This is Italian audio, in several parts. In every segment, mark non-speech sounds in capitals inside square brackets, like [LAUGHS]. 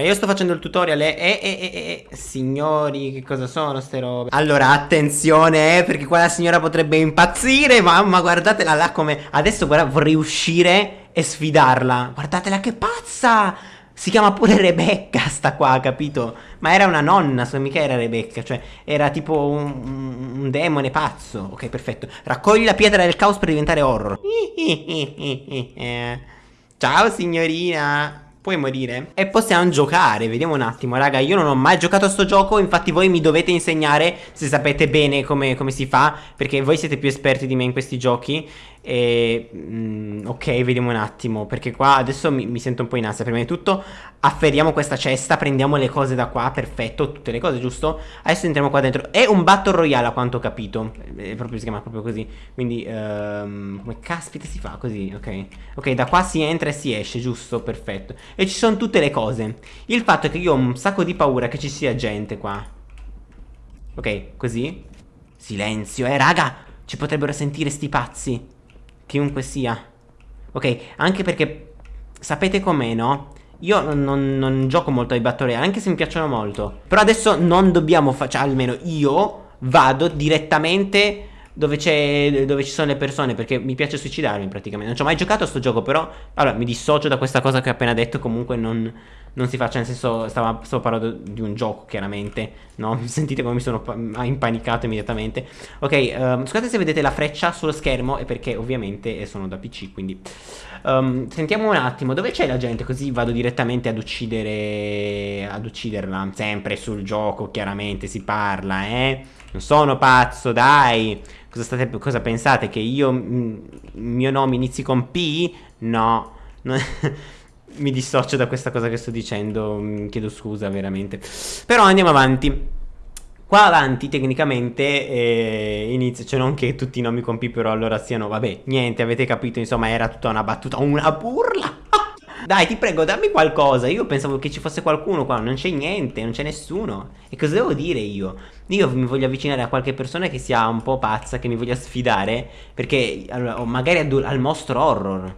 Io sto facendo il tutorial e, e, e, e, Signori, che cosa sono ste robe? Allora, attenzione, eh, perché qua la signora potrebbe impazzire Mamma, guardatela là come... Adesso, guarda, vorrei uscire e sfidarla. Guardatela che pazza! Si chiama pure Rebecca sta qua, capito? Ma era una nonna, so mica era Rebecca Cioè, era tipo un, un demone pazzo. Ok, perfetto. Raccogli la pietra del caos per diventare horror. [LAUGHS] Ciao signorina puoi morire? E possiamo giocare, vediamo un attimo. Raga, io non ho mai giocato a sto gioco Infatti voi mi dovete insegnare Se sapete bene come, come si fa Perché voi siete più esperti di me in questi giochi e, mm, ok, vediamo un attimo. Perché qua adesso mi, mi, sento un po' in ansia. Prima di tutto, afferriamo questa cesta. Prendiamo le cose da qua. Perfetto, tutte le cose, giusto? Adesso entriamo qua dentro. È un Battle Royale, a quanto ho capito. È proprio, si chiama proprio così. Quindi, um, come caspita si fa così? Ok. Ok, da qua si entra e si esce, giusto? Perfetto. E ci sono tutte le cose. Il fatto è che io ho un sacco di paura che ci sia gente qua. Ok, così. Silenzio, eh, raga. Ci potrebbero sentire sti pazzi. Chiunque sia. Ok, anche perché sapete com'è, no? Io non, non, non, gioco molto ai Battle Royale, anche se mi piacciono molto. Però adesso non dobbiamo fare, cioè almeno io vado direttamente dove, dove, ci sono le persone perché mi piace suicidarmi praticamente. Non ci ho mai giocato a sto gioco, però allora mi dissocio da questa cosa che ho appena detto. Comunque non, non si faccia, nel senso, stavo, stavo, parlando di un gioco chiaramente. No? [LAUGHS] Sentite come mi sono impanicato immediatamente. Ok, um, scusate se vedete la freccia sullo schermo, è perché ovviamente sono da PC, quindi. Um, sentiamo un attimo, dove c'è la gente? Così vado direttamente ad uccidere. ad ucciderla. Sempre sul gioco, chiaramente si parla, eh. Non sono pazzo, dai. Cosa, state, cosa pensate? Che io, il mio nome inizi con P? No. [LAUGHS] Mi dissocio da questa cosa che sto dicendo. Chiedo scusa, veramente. Però andiamo avanti. Qua avanti tecnicamente eh, inizia, cioè non che tutti i nomi con P però allora siano, vabbè, niente, avete capito, insomma era tutta una battuta, una burla. Dai, ti prego, dammi qualcosa. Io pensavo che ci fosse qualcuno qua. Non c'è niente, non c'è nessuno. E cosa devo dire io? Io mi voglio avvicinare a qualche persona che sia un po' pazza, che mi voglia sfidare. Perché, allora, magari al mostro horror.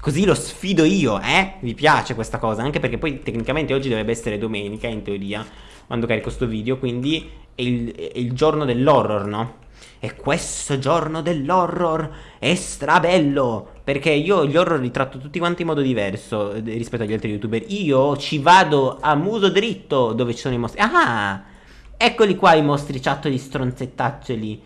Così lo sfido io, eh? Vi piace questa cosa? Anche perché poi tecnicamente oggi dovrebbe essere domenica, in teoria, quando carico sto video. Quindi è il, è il giorno dell'horror, no? E questo giorno dell'horror è strabello Perché io gli horror li tratto tutti quanti in modo diverso eh, rispetto agli altri youtuber. Io ci vado a muso dritto dove ci sono i mostri. Ah, eccoli qua i mostri ciattoli stronzettaccioli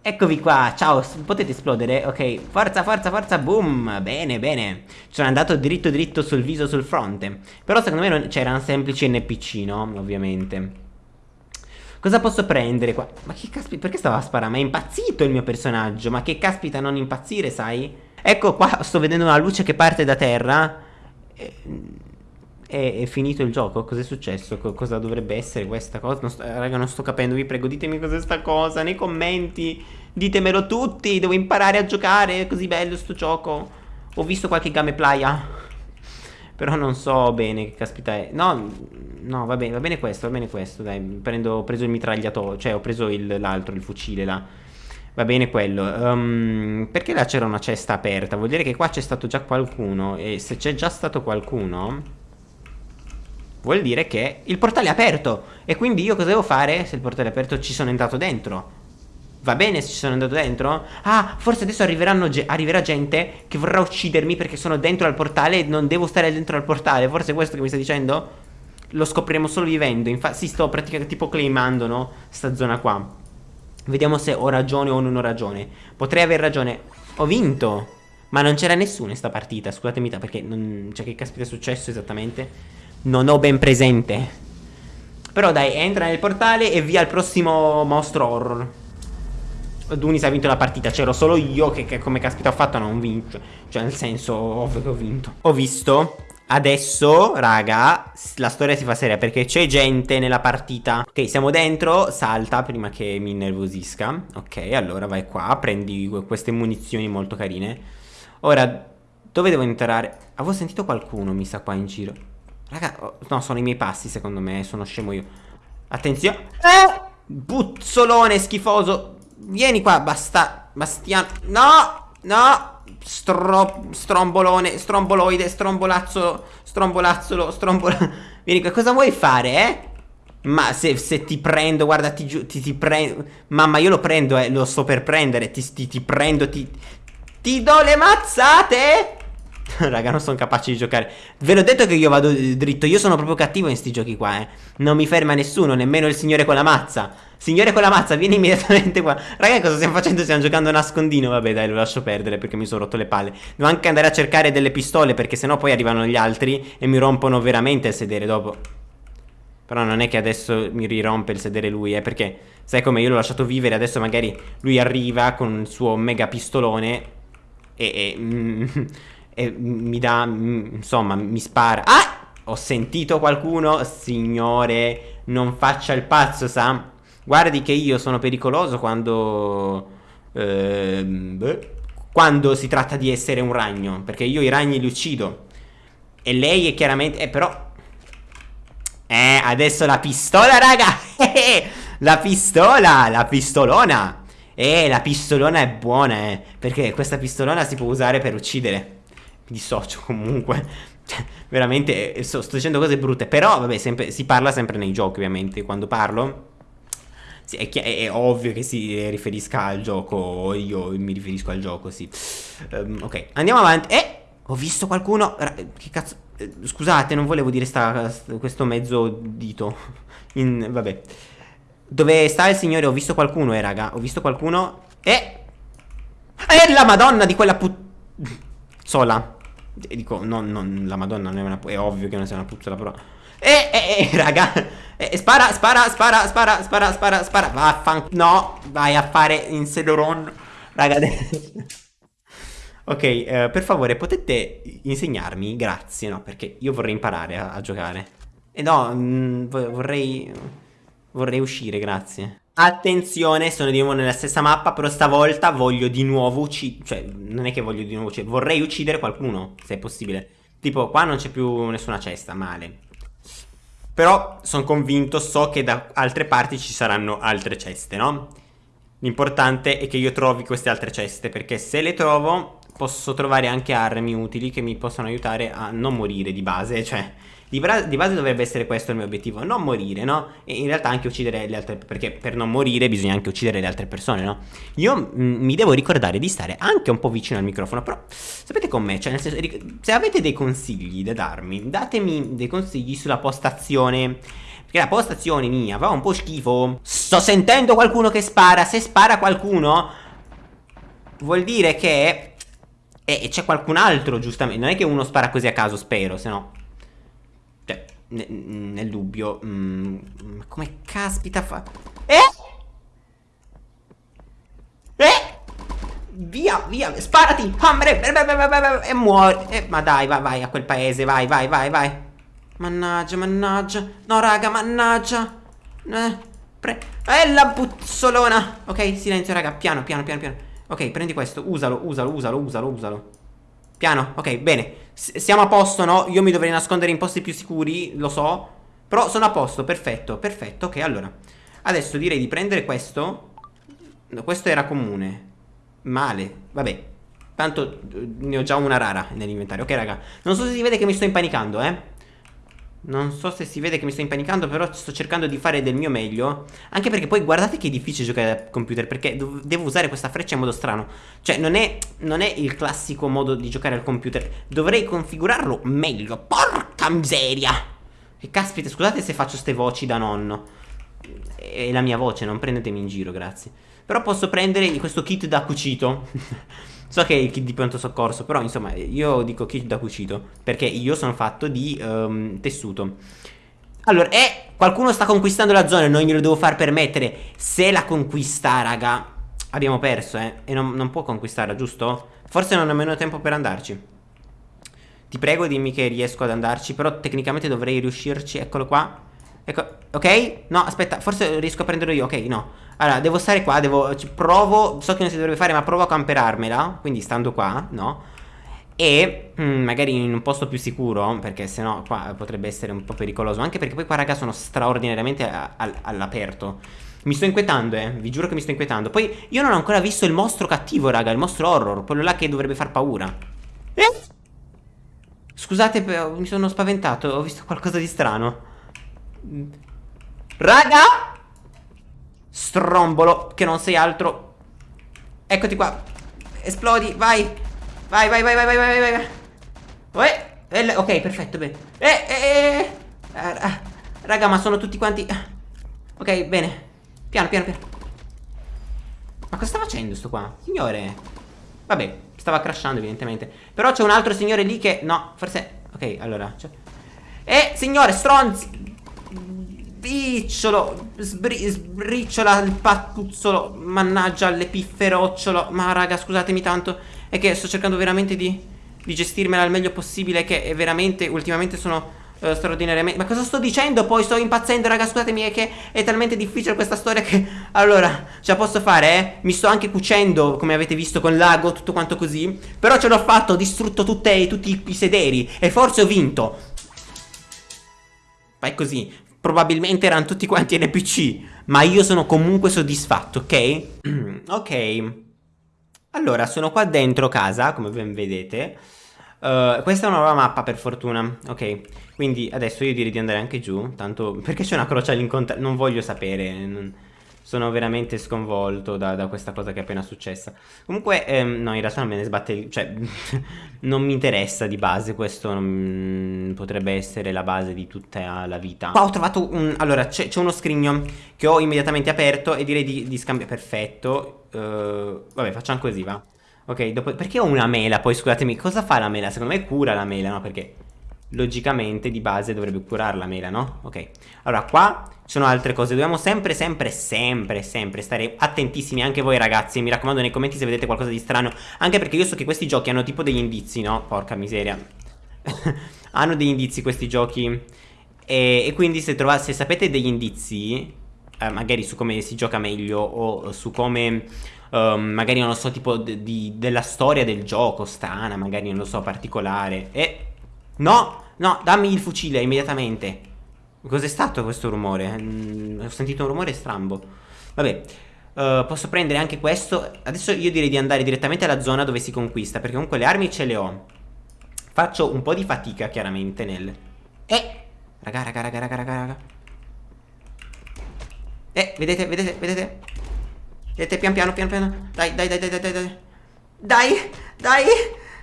Eccovi qua, ciao, potete esplodere? Ok, forza, forza, forza, boom Bene, bene. Sono andato dritto dritto sul viso, sul fronte. Però secondo me c'era un semplice NPC, no? Ovviamente Cosa posso prendere qua? Ma che caspita, perché stava a sparare? Ma è impazzito il mio personaggio Ma che caspita non impazzire, sai? Ecco qua, sto vedendo una luce che parte da terra e, è, è finito il gioco? Cos'è successo? Co cosa dovrebbe essere questa cosa? Non sto, raga, non sto capendo, vi prego, ditemi cos'è sta cosa nei commenti Ditemelo tutti, devo imparare a giocare, è così bello sto gioco Ho visto qualche gameplaya però non so bene che caspita è. No, no va bene, va bene questo, va bene questo Dai, prendo, ho preso il mitragliatore Cioè ho preso l'altro, il, il, fucile là. Va bene quello. Um, Perché là c'era una cesta aperta? Vuol dire che qua c'è stato già qualcuno E se c'è già stato qualcuno Vuol dire che il portale è aperto. E quindi io cosa devo fare? Se il portale è aperto ci sono entrato dentro Va bene se ci sono andato dentro? Ah, forse adesso arriverà gente che vorrà uccidermi perché sono dentro al portale e non devo stare dentro al portale. Forse è questo che mi sta dicendo? Lo scopriremo solo vivendo. Infatti, sì, sto praticamente tipo claimando, no? Sta zona qua. Vediamo se ho ragione o non ho ragione. Potrei aver ragione. Ho vinto. Ma non c'era nessuno in sta partita, scusatemi, perché non... Cioè, che caspita è successo esattamente? Non ho ben presente. Però dai, entra nel portale e via al prossimo mostro horror. Dunis ha vinto la partita C'ero solo io che, che, come caspita ho fatto non vinto Cioè nel senso ovvio che ho vinto. Ho visto Adesso, raga, la storia si fa seria perché c'è gente nella partita. Ok, siamo dentro, salta prima che mi innervosisca. Ok, allora vai qua, prendi queste munizioni molto carine. Ora, dove devo entrare? Avevo sentito qualcuno, mi sa, qua in giro. Raga, no, sono i miei passi secondo me, sono scemo io. Attenzione eh! Buzzolone schifoso Vieni qua, basta Bastiano No, no Stro, strombolone, stromboloide, strombolazzo, strombolazzolo, strombol... [LAUGHS] Vieni qua, cosa vuoi fare, eh? Ma se, se ti prendo, guarda, ti, ti, ti prendo Mamma, io lo prendo, eh, lo sto per prendere Ti, ti, ti prendo, ti... Ti do le mazzate! [LAUGHS] Raga, non sono capace di giocare. Ve l'ho detto che io vado dritto. Io sono proprio cattivo in sti giochi qua, eh. Non mi ferma nessuno, nemmeno il signore con la mazza. Signore con la mazza, vieni immediatamente qua. Raga, cosa stiamo facendo? Stiamo giocando a nascondino. Vabbè, dai, lo lascio perdere perché mi sono rotto le palle. Devo anche andare a cercare delle pistole perché sennò poi arrivano gli altri e mi rompono veramente il sedere dopo. Però non è che adesso mi rirompe il sedere lui, eh, perché sai come io l'ho lasciato vivere, adesso magari lui arriva con il suo mega pistolone e... e mm, e mi dà, insomma, mi spara. Ah! Ho sentito qualcuno? Signore, non faccia il pazzo, Sam. Guardi che io sono pericoloso quando... Eh, quando si tratta di essere un ragno. Perché io i ragni li uccido. E lei è chiaramente... Eh, però... Eh, adesso la pistola, raga! [LAUGHS] la pistola, la pistolona! Eh, la pistolona è buona, eh. Perché questa pistolona si può usare per uccidere dissocio [LAUGHS] comunque. Cioè, veramente eh, sto, sto, dicendo cose brutte. Però, vabbè, sempre, si parla sempre nei giochi, ovviamente. Quando parlo. È, è, è, ovvio che si riferisca al gioco. Io mi riferisco al gioco, sì. Um, ok, andiamo avanti. Eh! Ho visto qualcuno. Che cazzo. Eh, scusate, non volevo dire sta, questo mezzo dito. In, vabbè. Dove sta il signore? Ho visto qualcuno, eh, raga. Ho visto qualcuno. Eh! È la madonna di quella put... Sola. E dico, no, no, la madonna non è una... È ovvio che non sia una puzzola, però... Eh, eh, eh, raga eh, Spara, spara, spara, spara, spara, spara, spara Vaffan... No, vai a fare in Sedoron Raga [LAUGHS] Ok, eh, per favore potete insegnarmi? Grazie, no, perché io vorrei imparare a, a giocare E no, mh, mm, vorrei... Vorrei uscire, grazie Attenzione, sono di nuovo nella stessa mappa, però stavolta voglio di nuovo uccidere, cioè non è che voglio di nuovo uccidere, vorrei uccidere qualcuno, se è possibile. Tipo, qua non c'è più nessuna cesta, male. Però sono convinto, so che da altre parti ci saranno altre ceste, no? L'importante è che io trovi queste altre ceste, perché se le trovo posso trovare anche armi utili che mi possono aiutare a non morire di base, cioè di, di, base dovrebbe essere questo il mio obiettivo, non morire, no? E in realtà anche uccidere le altre, perché per non morire bisogna anche uccidere le altre persone, no? Io mm, mi devo ricordare di stare anche un po' vicino al microfono, però sapete com'è? Cioè, nel senso, se avete dei consigli da darmi, datemi dei consigli sulla postazione. Perché la postazione mia fa un po' schifo. Sto sentendo qualcuno che spara. Se spara qualcuno, vuol dire che... E c'è qualcun altro, giustamente. Non è che uno spara così a caso, spero, se no nel dubbio. Mm, come caspita fa... Eh? Eh? Via, via, sparati, hambre, e muori. Eh, ma dai, vai, vai a quel paese, vai, vai, vai, vai. Mannaggia, mannaggia. No, raga, mannaggia. Eh, pre... Eh, la puzzolona. Ok, silenzio, raga, piano, piano, piano, piano. Ok, prendi questo, usalo, usalo, usalo, usalo, usalo. Piano, ok, bene. S Siamo a posto, no? Io mi dovrei nascondere in posti più sicuri, lo so. Però sono a posto, perfetto, perfetto Ok, allora. Adesso direi di prendere questo. No, Questo era comune. Male, vabbè. Tanto eh, ne ho già una rara nell'inventario. Ok, raga Non so se si vede che mi sto impanicando, eh non so se si vede che mi sto impanicando Però sto cercando di fare del mio meglio. Anche perché poi guardate che è difficile giocare al computer Perché devo usare questa freccia in modo strano. Cioè non è, non è il classico modo di giocare al computer. Dovrei configurarlo meglio. Porca miseria! Che caspita scusate se faccio ste voci da nonno. È la mia voce non prendetemi in giro grazie. Però posso prendere questo kit da cucito [LAUGHS] So che è il kit di pronto soccorso, però insomma io dico kit da cucito, perché io sono fatto di um, tessuto. Allora, eh, qualcuno sta conquistando la zona e non glielo devo far permettere. Se la conquista, raga, abbiamo perso, eh, e non, non può conquistarla, giusto? Forse non ho nemmeno tempo per andarci. Ti prego dimmi che riesco ad andarci, però tecnicamente dovrei riuscirci, eccolo qua. Ecco, ok? No, aspetta, forse riesco a prenderlo io, ok, no Allora, devo stare qua, devo, provo, so che non si dovrebbe fare ma provo a camperarmela Quindi stando qua, no? E mm, magari in un posto più sicuro Perché sennò qua potrebbe essere un po' pericoloso Anche perché poi qua raga sono straordinariamente all'aperto mi sto inquietando, eh, vi giuro che mi sto inquietando Poi io non ho ancora visto il mostro cattivo, raga Il mostro horror, quello là che dovrebbe far paura Eh? Scusate, mi sono spaventato, ho visto qualcosa di strano. Raga! Strombolo, che non sei altro. Eccoti qua. Esplodi, vai. Vai, vai, vai, vai, vai, vai, vai. vai. Eh, ok, perfetto, bene. Eh, eh, eh. Ah, raga, ma sono tutti quanti... Ok, bene. Piano, piano, piano. Ma cosa sta facendo sto qua? Signore. Vabbè, stava crashando evidentemente. Però c'è un altro signore lì che... No, forse... Ok, allora... Eh, signore, stronzi! Spicciolo, sbri sbriciola il pattuzzolo, mannaggia l'epifferocciolo. Ma raga, scusatemi tanto, è che sto cercando veramente di, di gestirmela al meglio possibile, che è veramente, ultimamente sono uh, straordinariamente... Ma cosa sto dicendo poi? Sto impazzendo, raga, scusatemi, è che è talmente difficile questa storia che... Allora, ce la posso fare, eh? Mi sto anche cucendo, come avete visto, con l'ago, tutto quanto così. Però ce l'ho fatto, ho distrutto tutte, tutti i sederi e forse ho vinto. Fai così, probabilmente erano tutti quanti NPC, ma io sono comunque soddisfatto, ok? [CLEARS THROAT] ok. Allora, sono qua dentro casa, come ben vedete. Uh, questa è una nuova mappa per fortuna, ok. Quindi adesso io direi di andare anche giù, tanto... Perché c'è una croce all'incontro? Non voglio sapere, non... Sono veramente sconvolto da, da, questa cosa che è appena successa. Comunque, ehm, no, in realtà non me ne sbatte... Cioè, [LAUGHS] non mi interessa di base, questo non, potrebbe essere la base di tutta la vita. Qua ho trovato un... Allora, c'è uno scrigno che ho immediatamente aperto e direi di, di scambiare... Perfetto. Uh, vabbè, facciamo così, va. Ok, dopo... Perché ho una mela? Poi, scusatemi, cosa fa la mela? Secondo me cura la mela, no? Perché logicamente di base dovrebbe curare la mela, no? Ok, allora qua ci sono altre cose, dobbiamo sempre, sempre, sempre, sempre stare attentissimi anche voi ragazzi, mi raccomando nei commenti se vedete qualcosa di strano, anche perché io so che questi giochi hanno tipo degli indizi, no? Porca miseria, [LAUGHS] hanno degli indizi questi giochi e, e quindi se, trovate, se sapete degli indizi, eh, magari su come si gioca meglio o su come... Um, magari non lo so, tipo di, della storia del gioco strana, magari non lo so, particolare. E No, no, dammi il fucile immediatamente. Cos'è stato questo rumore? Mm, ho sentito un rumore strambo. Vabbè, uh, posso prendere anche questo. Adesso io direi di andare direttamente alla zona dove si conquista, perché comunque le armi ce le ho. Faccio un po' di fatica, chiaramente, nel... Eh! Raga, raga, raga, raga, raga, raga. Eh, vedete, vedete, vedete? Vedete, pian piano, pian piano. Dai, dai, dai, dai, dai, dai. Dai, dai.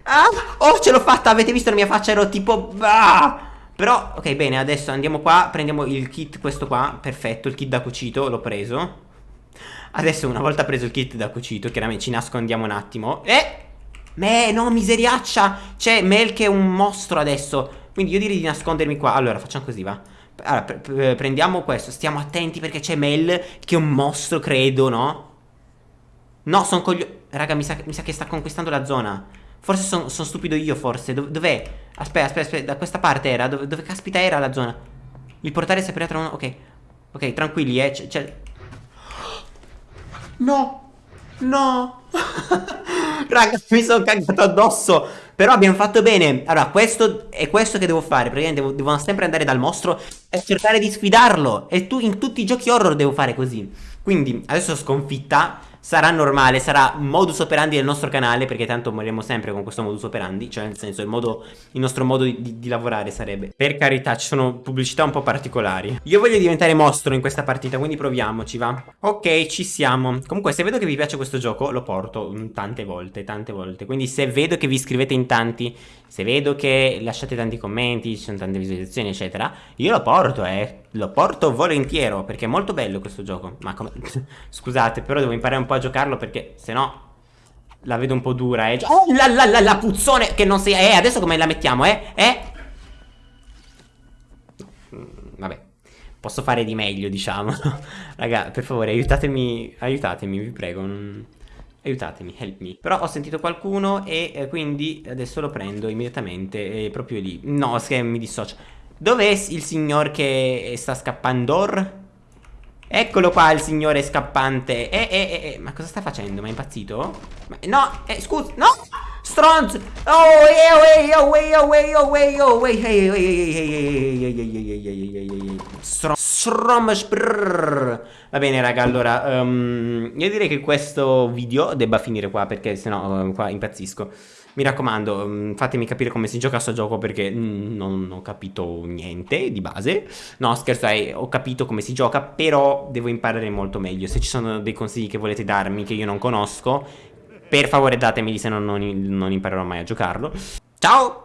Ah, oh, ce l'ho fatta, avete visto la mia faccia? Ero tipo... Ah! Però, ok, bene, adesso andiamo qua, prendiamo il kit, questo qua, perfetto, il kit da cucito, l'ho preso. Adesso, una volta preso il kit da cucito, chiaramente ci nascondiamo un attimo. Eh! Me, no, miseriaccia! C'è Mel che è un mostro adesso. Quindi io direi di nascondermi qua. Allora, facciamo così, va. Allora, pre prendiamo questo, stiamo attenti perché c'è Mel che è un mostro, credo, no? No, sono coglio... Raga, mi sa, mi sa che sta conquistando la zona. Forse sono son stupido io, forse. Dov dov'è? Aspetta, aspetta, aspetta. Da questa parte era? Dove, dove caspita era la zona? Il portale si aprirà tra uno... Ok. Ok, tranquilli, eh. C'è... No! No! [LAUGHS] Raga, mi sono cagato addosso. Però abbiamo fatto bene. Allora, questo è questo che devo fare. Praticamente devo, devo sempre andare dal mostro e cercare di sfidarlo. E tu in tutti i giochi horror devo fare così. Quindi, adesso sconfitta sarà normale, sarà modus operandi del nostro canale, perché tanto moriremo sempre con questo modus operandi, cioè nel senso il, modo, il nostro modo di, di, di, lavorare sarebbe. Per carità, ci sono pubblicità un po' particolari. Io voglio diventare mostro in questa partita, quindi proviamoci, va? Ok, ci siamo. Comunque, se vedo che vi piace questo gioco, lo porto mm, tante volte, tante volte. Quindi se vedo che vi iscrivete in tanti, se vedo che lasciate tanti commenti, ci sono tante visualizzazioni, eccetera, io lo porto, eh. Lo porto volentieri, perché è molto bello questo gioco. Ma come... [LAUGHS] Scusate, però devo imparare un po' a giocarlo perché se no la vedo un po' dura, eh. Oh, la, la, la, la puzzone che non si... Eh, adesso come la mettiamo, eh? Eh? Mm, vabbè. Posso fare di meglio, diciamo. [LAUGHS] Raga, per favore, aiutatemi, aiutatemi, vi prego. Non... Aiutatemi, help me. Però ho sentito qualcuno e eh, quindi adesso lo prendo immediatamente, eh, proprio lì. No, che mi dissocio. Dov'è il signor che sta scappando? Eccolo qua il signore scappante Eh, eh, eh, eh, ma cosa sta facendo? Ma è impazzito? Ma, no, eh, scusa, no Stronzo! Oh, ehi, oh, ehi, oh, ehi, oh, ehi, oh, ehi, ehi, ehi, ehi, Stromash Va bene raga allora um, Io direi che questo video debba finire qua Perché sennò um, qua impazzisco Mi raccomando um, fatemi capire come si gioca a sto gioco Perché non ho capito niente di base No scherzo eh, ho capito come si gioca Però devo imparare molto meglio Se ci sono dei consigli che volete darmi Che io non conosco per favore datemi se no non, non imparerò mai a giocarlo. Ciao!